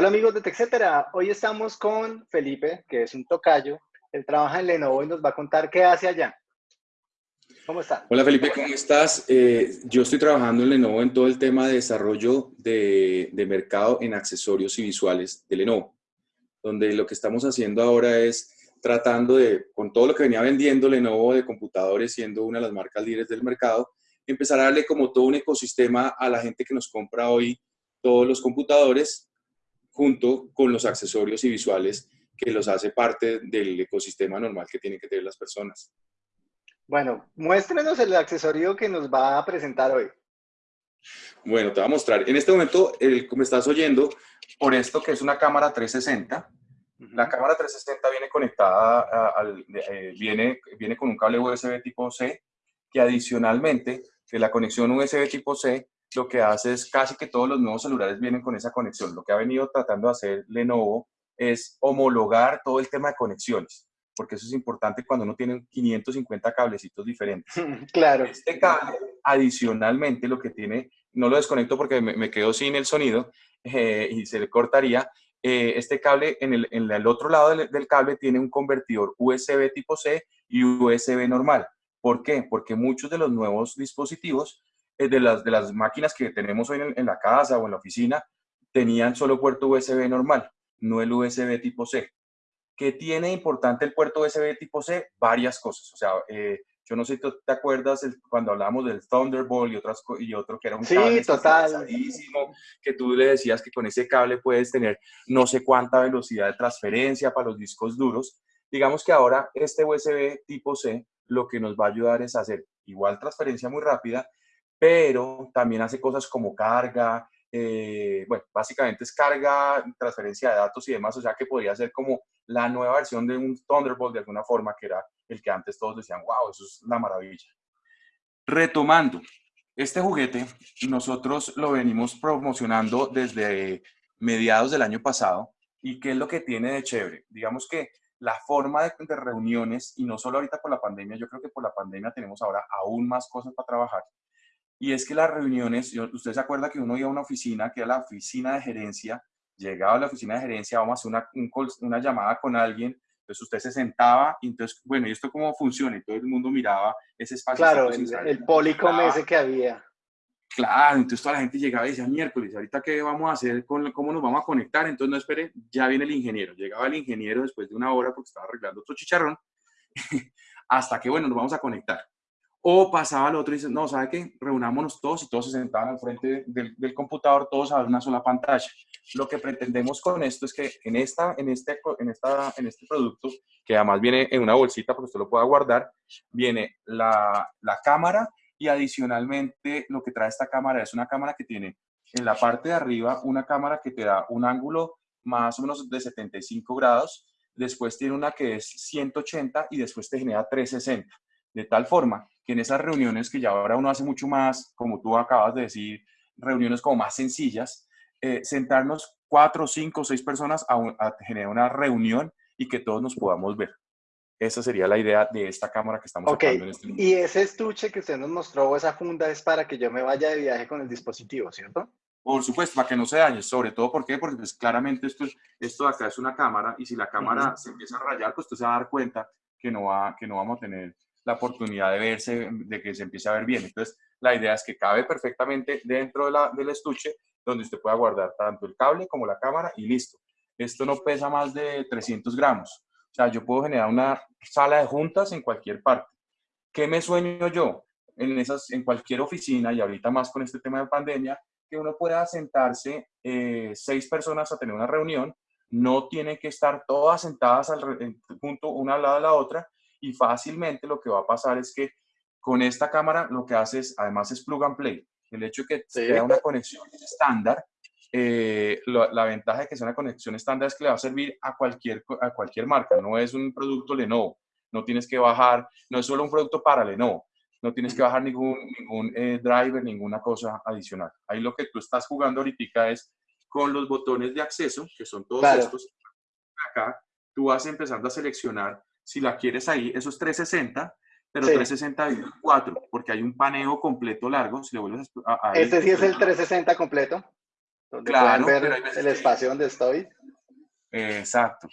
Hola amigos de TechCetera, hoy estamos con Felipe, que es un tocayo. Él trabaja en Lenovo y nos va a contar qué hace allá. ¿Cómo está? Hola Felipe, ¿cómo estás? Eh, yo estoy trabajando en Lenovo en todo el tema de desarrollo de, de, mercado en accesorios y visuales de Lenovo, donde lo que estamos haciendo ahora es tratando de, con todo lo que venía vendiendo Lenovo de computadores, siendo una de las marcas líderes del mercado, empezar a darle como todo un ecosistema a la gente que nos compra hoy todos los computadores junto con los accesorios y visuales que los hace parte del ecosistema normal que tienen que tener las personas. Bueno, muéstrenos el accesorio que nos va a presentar hoy. Bueno, te voy a mostrar. En este momento, el, me estás oyendo por esto que es una cámara 360. La cámara 360 viene conectada, al, eh, viene, viene con un cable USB tipo C, que adicionalmente, que la conexión USB tipo C lo que hace es casi que todos los nuevos celulares vienen con esa conexión. Lo que ha venido tratando de hacer Lenovo es homologar todo el tema de conexiones, porque eso es importante cuando uno tiene 550 cablecitos diferentes. Claro. Este cable, adicionalmente, lo que tiene, no lo desconecto porque me, quedo sin el sonido eh, y se le cortaría, eh, este cable en el, en el, otro lado del, del cable tiene un convertidor USB tipo C y USB normal. ¿Por qué? Porque muchos de los nuevos dispositivos de las, de las máquinas que tenemos hoy en, la casa o en la oficina tenían solo puerto USB normal, no el USB tipo C. ¿Qué tiene importante el puerto USB tipo C? Varias cosas. O sea, eh, yo no sé si te acuerdas cuando hablábamos del Thunderbolt y, otras, y otro que era un sí, total. que tú le decías que con ese cable puedes tener no sé cuánta velocidad de transferencia para los discos duros. Digamos que ahora este USB tipo C lo que nos va a ayudar es hacer igual transferencia muy rápida pero también hace cosas como carga, eh, bueno, básicamente es carga, transferencia de datos y demás, o sea que podría ser como la nueva versión de un Thunderbolt de alguna forma, que era el que antes todos decían, wow, eso es una maravilla. Retomando, este juguete nosotros lo venimos promocionando desde mediados del año pasado y qué es lo que tiene de chévere. Digamos que la forma de, de reuniones, y no solo ahorita por la pandemia, yo creo que por la pandemia tenemos ahora aún más cosas para trabajar, y es que las reuniones, usted se acuerda que uno iba a una oficina, que era la oficina de gerencia, llegaba a la oficina de gerencia, vamos a hacer una, una llamada con alguien, entonces usted se sentaba, y entonces, bueno, ¿y esto cómo funciona? Y todo el mundo miraba ese espacio. Claro, el, el policom ese que había. Claro, entonces toda la gente llegaba y decía, miércoles, ¿ahorita qué vamos a hacer? ¿Cómo nos vamos a conectar? Entonces, no espere, ya viene el ingeniero. Llegaba el ingeniero después de una hora porque estaba arreglando otro chicharrón, hasta que, bueno, nos vamos a conectar. O pasaba al otro y dice, no, ¿sabe qué? Reunámonos todos y todos se sentaban al frente del, del, computador, todos a una sola pantalla. Lo que pretendemos con esto es que en, esta, en, este, en, esta, en este producto, que además viene en una bolsita porque usted lo pueda guardar, viene la, la cámara y adicionalmente lo que trae esta cámara es una cámara que tiene en la parte de arriba una cámara que te da un ángulo más o menos de 75 grados, después tiene una que es 180 y después te genera 360. De tal forma que en esas reuniones que ya ahora uno hace mucho más, como tú acabas de decir, reuniones como más sencillas, eh, sentarnos cuatro, cinco, seis personas a, a, generar una reunión y que todos nos podamos ver. Esa sería la idea de esta cámara que estamos okay. en este momento. Y ese estuche que usted nos mostró, esa funda, es para que yo me vaya de viaje con el dispositivo, ¿cierto? Por supuesto, para que no se dañe, sobre todo, ¿por qué? Porque pues, claramente esto, esto de acá es una cámara y si la cámara uh -huh. se empieza a rayar, pues usted se va a dar cuenta que no, va, que no vamos a tener la oportunidad de verse, de que se empiece a ver bien. Entonces, la idea es que cabe perfectamente dentro de la, del estuche, donde usted pueda guardar tanto el cable como la cámara y listo. Esto no pesa más de 300 gramos. O sea, yo puedo generar una sala de juntas en cualquier parte. ¿Qué me sueño yo? En, esas, en cualquier oficina, y ahorita más con este tema de pandemia, que uno pueda sentarse eh, seis personas a tener una reunión, no tienen que estar todas sentadas al, junto una al lado de la otra, y fácilmente lo que va a pasar es que con esta cámara lo que hace es, además es plug and play. El hecho de que sí. sea una conexión estándar, eh, lo, la ventaja de que sea una conexión estándar es que le va a servir a cualquier, a cualquier marca. No es un producto Lenovo. No tienes que bajar, no es solo un producto para Lenovo. No tienes que bajar ningún, ningún eh, driver, ninguna cosa adicional. Ahí lo que tú estás jugando ahorita es con los botones de acceso, que son todos claro. estos. Acá tú vas empezando a seleccionar si la quieres ahí, eso es 360, pero sí. 360 4, porque hay un paneo completo largo, si le vuelves a... a ¿Este sí es el 360 completo? donde pueden ver el espacio donde estoy. Exacto.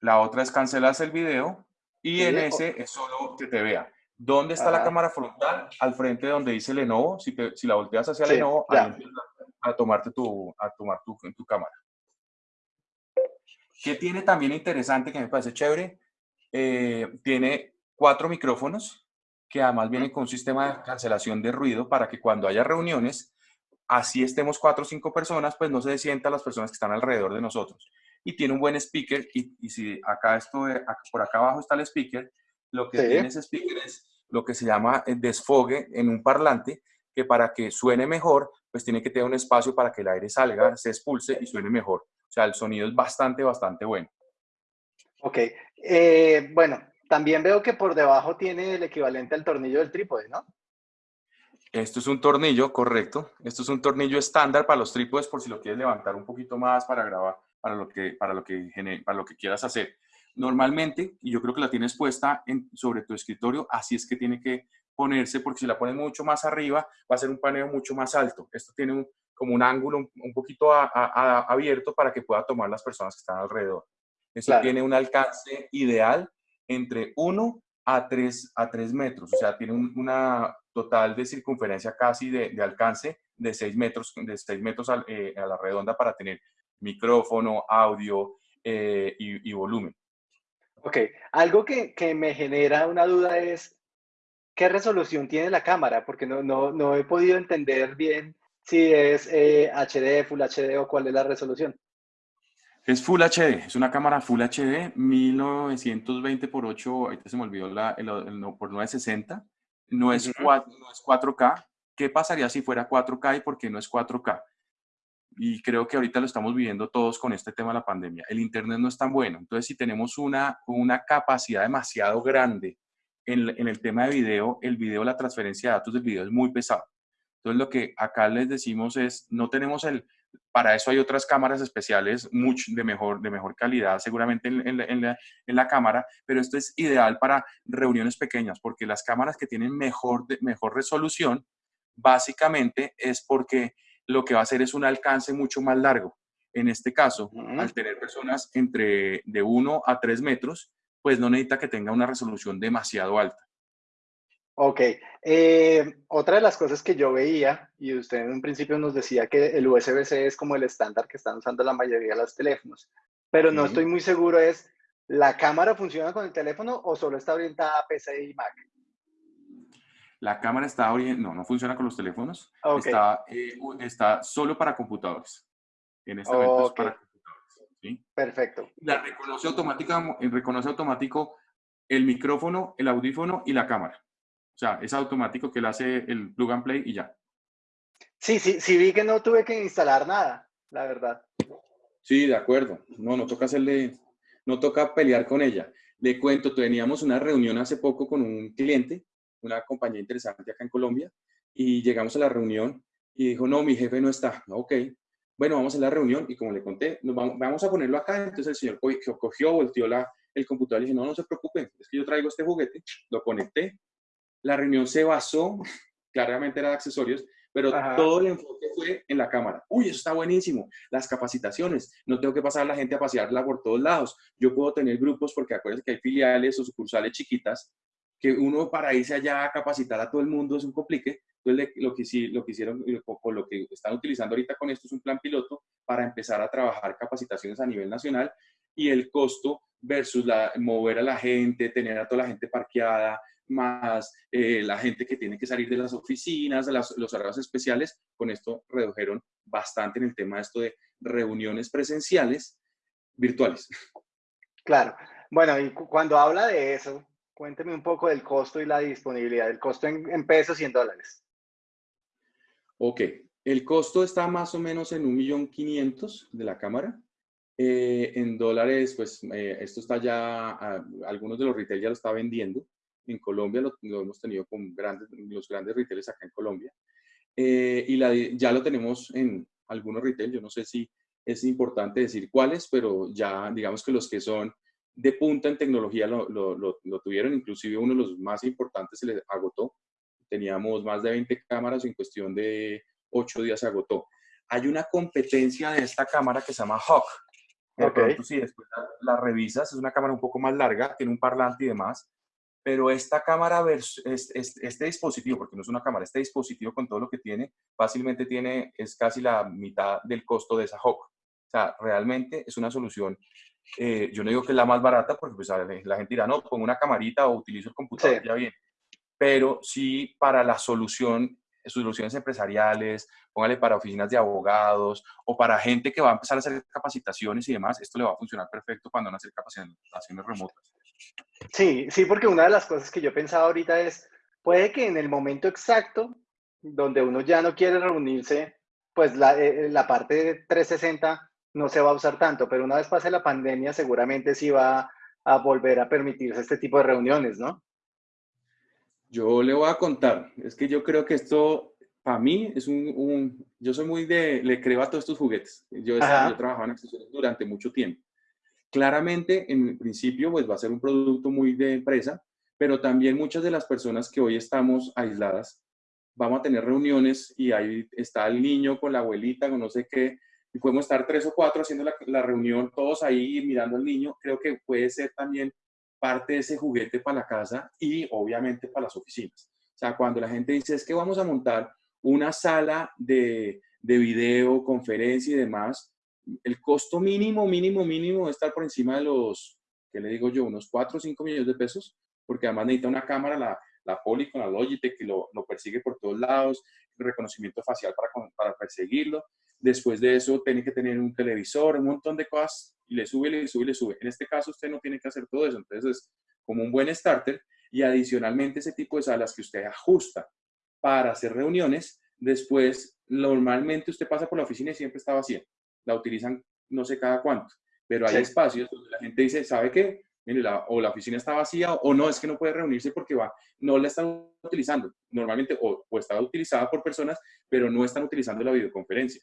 La otra es cancelas el video y en ese es solo que te vea. ¿Dónde está la cámara frontal? Al frente de donde dice Lenovo. Si, si la volteas hacia Lenovo, ahí a tomarte tu, a tomar tu, tu cámara. ¿Qué tiene también interesante que me parece chévere? Eh, tiene cuatro micrófonos que además vienen con un sistema de cancelación de ruido para que cuando haya reuniones, así estemos cuatro o cinco personas, pues no se sientan las personas que están alrededor de nosotros. Y tiene un buen speaker y, y si acá esto, por acá abajo está el speaker, lo que tiene ese speaker es lo que se llama el desfogue en un parlante que para que suene mejor, pues tiene que tener un espacio para que el aire salga, se expulse y suene mejor. Sea, el sonido es bastante, bastante bueno. Ok. Eh, bueno, también veo que por debajo tiene el equivalente al tornillo del trípode, ¿no? Esto es un tornillo, correcto. Esto es un tornillo estándar para los trípodes por si lo quieres levantar un poquito más para grabar, para lo que, para lo que, para lo que quieras hacer. Normalmente, y yo creo que la tienes puesta en, sobre tu escritorio, así es que tiene que ponerse, porque si la pones mucho más arriba, va a ser un paneo mucho más alto. Esto tiene un, como un ángulo un, poquito abierto para que pueda tomar las personas que están alrededor. Esto tiene un alcance ideal entre 1 a 3, a 3 metros, o sea, tiene una total de circunferencia casi de, alcance de 6 metros, de 6 metros eh, a, la redonda para tener micrófono, audio eh, y, y, volumen. Ok, algo que, que me genera una duda es, ¿qué resolución tiene la cámara? Porque no, no, no he podido entender bien si es HD, eh, Full HD o cuál es la resolución. Es Full HD, es una cámara Full HD, 1920 por 8, ahorita se me olvidó la, el, por 960, no es, 4, no es 4K. ¿Qué pasaría si fuera 4K y por qué no es 4K? Y creo que ahorita lo estamos viviendo todos con este tema de la pandemia. El Internet no es tan bueno. Entonces, si tenemos una, una capacidad demasiado grande en, el tema de video, el video, la transferencia de datos del video es muy pesado. Entonces, lo que acá les decimos es, no tenemos el, para eso hay otras cámaras especiales mucho, de, mejor, de mejor calidad, seguramente en, la, en, la, cámara, pero esto es ideal para reuniones pequeñas, porque las cámaras que tienen mejor, mejor resolución, básicamente es porque lo que va a hacer es un alcance mucho más largo. En este caso, al tener personas entre de 1 a 3 metros, pues no necesita que tenga una resolución demasiado alta. Ok. Eh, otra de las cosas que yo veía, y usted en un principio nos decía que el USB-C es como el estándar que están usando la mayoría de los teléfonos, pero no estoy muy seguro es, ¿la cámara funciona con el teléfono o solo está orientada a PC y Mac? La cámara está orientada, no, no funciona con los teléfonos, está, eh, está solo para computadores. En este momento es para Perfecto. La reconoce, automática, reconoce automático el micrófono, el audífono y la cámara. O sea, es automático que él hace el plug and play y ya. Sí, sí, sí vi que no tuve que instalar nada, la verdad. Sí, de acuerdo. No, no toca hacerle, no toca pelear con ella. Le cuento, teníamos una reunión hace poco con un cliente, una compañía interesante acá en Colombia, y llegamos a la reunión y dijo, no, mi jefe no está. Ok, bueno, vamos a la reunión y como le conté, nos vamos, a ponerlo acá. Entonces el señor cogió, volteó la, el computador y dijo, no, no se preocupe, es que yo traigo este juguete, lo conecté. La reunión se basó, claramente era de accesorios, pero todo el enfoque fue en la cámara. Uy, eso está buenísimo. Las capacitaciones. No tengo que pasar a la gente a pasearla por todos lados. Yo puedo tener grupos, porque acuérdense que hay filiales o sucursales chiquitas, que uno para irse allá a capacitar a todo el mundo es un complique. Entonces, lo que, sí, lo que hicieron, o lo que están utilizando ahorita con esto es un plan piloto para empezar a trabajar capacitaciones a nivel nacional y el costo versus la, mover a la gente, tener a toda la gente parqueada, más eh, la gente que tiene que salir de las oficinas, de los horarios especiales, con esto redujeron bastante en el tema de esto de reuniones presenciales virtuales. Claro. Bueno, y cuando habla de eso, cuénteme un poco del costo y la disponibilidad, el costo en pesos y en dólares. Ok, el costo está más o menos en 1.500.000 de la cámara. Eh, en dólares, pues eh, esto está ya, algunos de los retail ya lo está vendiendo. En Colombia lo, hemos tenido con grandes, los grandes retailers acá en Colombia. Eh, y ya lo tenemos en algunos retail. Yo no sé si es importante decir cuáles, pero ya digamos que los que son de punta en tecnología lo, lo, lo tuvieron. Inclusive uno de los más importantes se les agotó teníamos más de 20 cámaras en cuestión de ocho días se agotó. Hay una competencia de esta cámara que se llama Hawk. Ok. sí, después la, la, revisas, es una cámara un poco más larga, tiene un parlante y demás, pero esta cámara, este, dispositivo, porque no es una cámara, este dispositivo con todo lo que tiene, fácilmente tiene, es casi la mitad del costo de esa Hawk. O sea, realmente es una solución, eh, yo no digo que es la más barata, porque pues, la gente dirá, no, pongo una camarita o utilizo el computador, ya bien. Pero sí para la solución, soluciones empresariales, póngale para oficinas de abogados o para gente que va a empezar a hacer capacitaciones y demás, esto le va a funcionar perfecto cuando van a hacer capacitaciones remotas. Sí, sí, porque una de las cosas que yo pensaba ahorita es, puede que en el momento exacto donde uno ya no quiere reunirse, pues la, eh, la parte de 360 no se va a usar tanto, pero una vez pase la pandemia seguramente sí va a volver a permitirse este tipo de reuniones, ¿no? Yo le voy a contar, es que yo creo que esto, para mí, es un, yo soy muy de, le creo a todos estos juguetes. Yo, he trabajado en accesorios durante mucho tiempo. Claramente, en principio, pues va a ser un producto muy de empresa, pero también muchas de las personas que hoy estamos aisladas, vamos a tener reuniones y ahí está el niño con la abuelita, con no sé qué, y podemos estar tres o cuatro haciendo la, la reunión, todos ahí mirando al niño. Creo que puede ser también parte de ese juguete para la casa y obviamente para las oficinas. O sea, cuando la gente dice es que vamos a montar una sala de, de video, conferencia y demás, el costo mínimo, mínimo, mínimo debe estar por encima de los, ¿qué le digo yo? Unos 4 o 5 millones de pesos, porque además necesita una cámara, la, la Poly con la Logitech, que lo, lo, persigue por todos lados, reconocimiento facial para, para perseguirlo. Después de eso, tiene que tener un televisor, un montón de cosas, y le sube, le sube, le sube. En este caso, usted no tiene que hacer todo eso, entonces es como un buen starter, y adicionalmente ese tipo de salas que usted ajusta para hacer reuniones, después normalmente usted pasa por la oficina y siempre está vacía la utilizan no sé cada cuánto, pero hay espacios donde la gente dice, ¿sabe qué? Mire, la, o la oficina está vacía o no, es que no puede reunirse porque va, no la están utilizando. Normalmente o, o está utilizada por personas, pero no están utilizando la videoconferencia.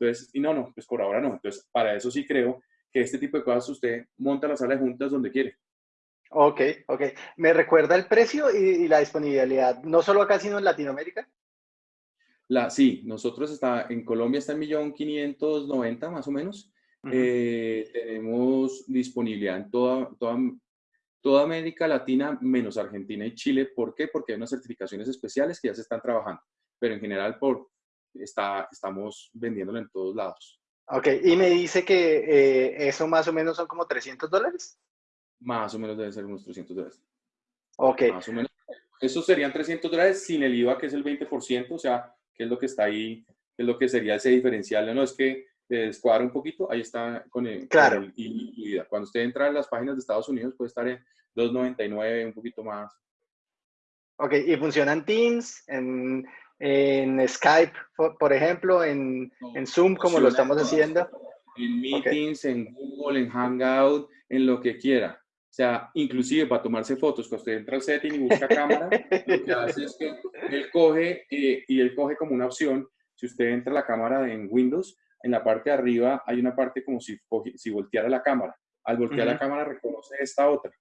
Entonces, y no, no, pues por ahora no. Entonces, para eso sí creo que este tipo de cosas usted monta la sala de juntas donde quiere. Ok, ok. ¿Me recuerda el precio y, y la disponibilidad, no solo acá, sino en Latinoamérica? La, sí, nosotros está, en Colombia está en 1.590 más o menos. Eh, tenemos disponibilidad en toda, toda, toda América Latina menos Argentina y Chile. ¿Por qué? Porque hay unas certificaciones especiales que ya se están trabajando. Pero en general por, está, estamos vendiéndolo en todos lados. Ok, y me dice que eh, eso más o menos son como 300 dólares. Más o menos deben ser unos 300 dólares. Ok. Más o menos. Eso serían 300 dólares sin el IVA, que es el 20%, o sea, qué es lo que está ahí, qué es lo que sería ese diferencial. No es que descuadra un poquito, ahí está con el, claro. Cuando usted entra en las páginas de Estados Unidos puede estar en 2.99, un poquito más. Ok, y funcionan Teams, en, en Skype, por, ejemplo, en, en Zoom, como lo estamos haciendo. En Meetings, en Google, en Hangout, en lo que quiera. O sea, inclusive para tomarse fotos, cuando usted entra al setting y busca cámara, lo que hace es que él coge eh, y él coge como una opción, si usted entra a la cámara en Windows, en la parte de arriba hay una parte como si, si volteara la cámara. Al voltear la cámara reconoce esta otra.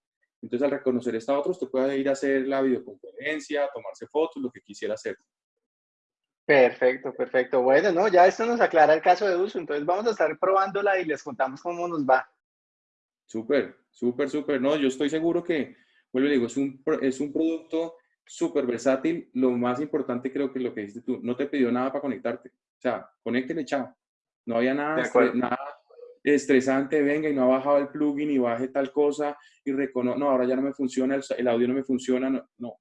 Entonces, al reconocer esta otra, usted puede ir a hacer la videoconferencia, tomarse fotos, lo que quisiera hacer. Perfecto, perfecto. Bueno, no, ya esto nos aclara el caso de uso. Entonces, vamos a estar probándola y les contamos cómo nos va. Súper, súper, súper. No, yo estoy seguro que, vuelvo y digo, es un, es un producto súper versátil. Lo más importante creo que es lo que dijiste tú, no te pidió nada para conectarte. O sea, conéctele, chao. No había nada, nada estresante, venga y no ha bajado el plugin y baje tal cosa y reconoce, no, ahora ya no me funciona, el, el audio no me funciona, no, no.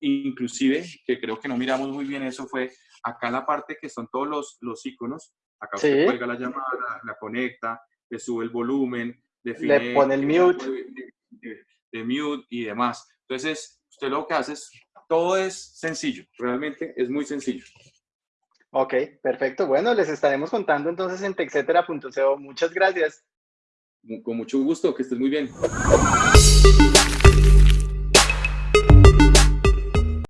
Inclusive, que creo que no miramos muy bien eso, fue acá la parte que son todos los, los iconos, acá usted cuelga la llamada, la conecta, le sube el volumen, le pone el mute. De, mute y demás. Entonces, usted lo que hace es, todo es sencillo, realmente es muy sencillo. Ok, perfecto. Bueno, les estaremos contando entonces en texetera.co. Muchas gracias. Con mucho gusto, que estés muy bien.